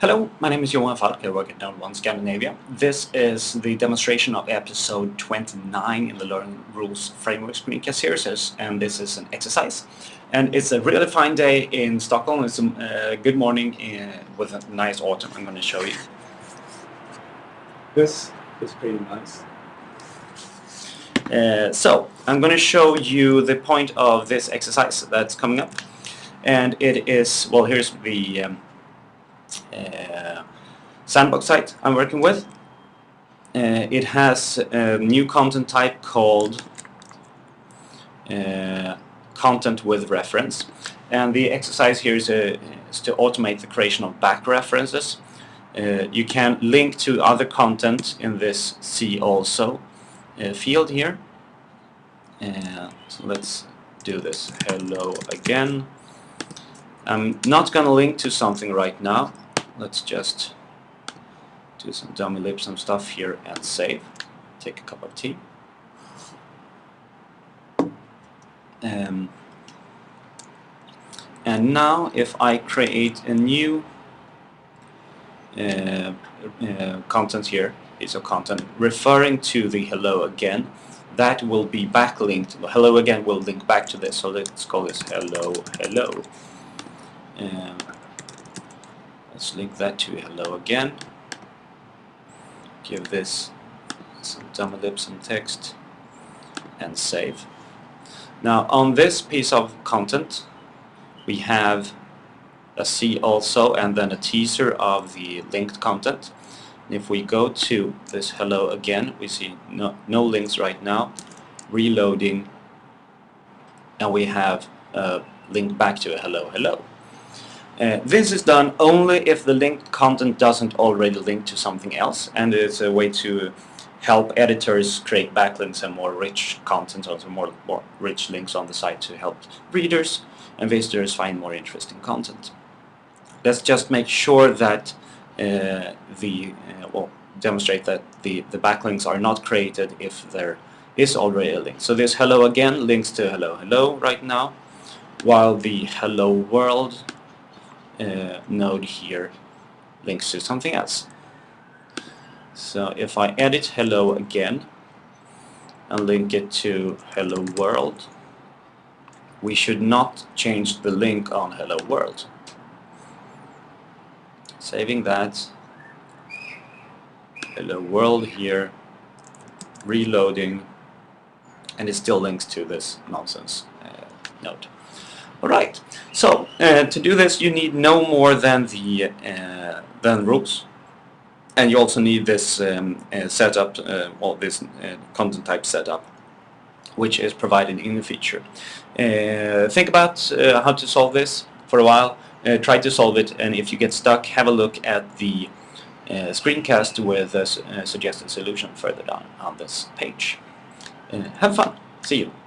Hello, my name is Johan Falk, I work at NodeOne Scandinavia. This is the demonstration of episode 29 in the Learning Rules Framework Screencast series, and this is an exercise. And it's a really fine day in Stockholm, it's a uh, good morning uh, with a nice autumn, I'm going to show you. This is pretty nice. Uh, so, I'm going to show you the point of this exercise that's coming up. And it is, well here's the um, sandbox site I'm working with. Uh, it has a new content type called uh, content with reference and the exercise here is, a, is to automate the creation of back references. Uh, you can link to other content in this see also uh, field here. Uh, so let's do this hello again. I'm not going to link to something right now let's just do some dummy lib some stuff here and save. Take a cup of tea. Um, and now if I create a new uh, uh, content here piece of content referring to the hello again that will be backlinked. Hello again will link back to this. So let's call this hello hello. Um, Let's link that to hello again. Give this some dummy lib some text and save. Now on this piece of content we have a see also and then a teaser of the linked content. And if we go to this hello again we see no, no links right now reloading and we have a link back to a hello hello. Uh, this is done only if the linked content doesn't already link to something else and it's a way to help editors create backlinks and more rich content, also more, more rich links on the site to help readers and visitors find more interesting content. Let's just make sure that uh, the, uh, well, demonstrate that the, the backlinks are not created if there is already a link. So this hello again links to hello hello right now, while the hello world uh, node here links to something else. So if I edit hello again and link it to hello world, we should not change the link on hello world. Saving that, hello world here, reloading, and it still links to this nonsense uh, node. Alright, so uh, to do this you need no more than the uh, than rules and you also need this um, uh, setup, uh, or this uh, content type setup which is provided in the feature. Uh, think about how to solve this for a while, try to solve it and if you get stuck have a look at the screencast with a suggested solution further down on this page. have fun, see you!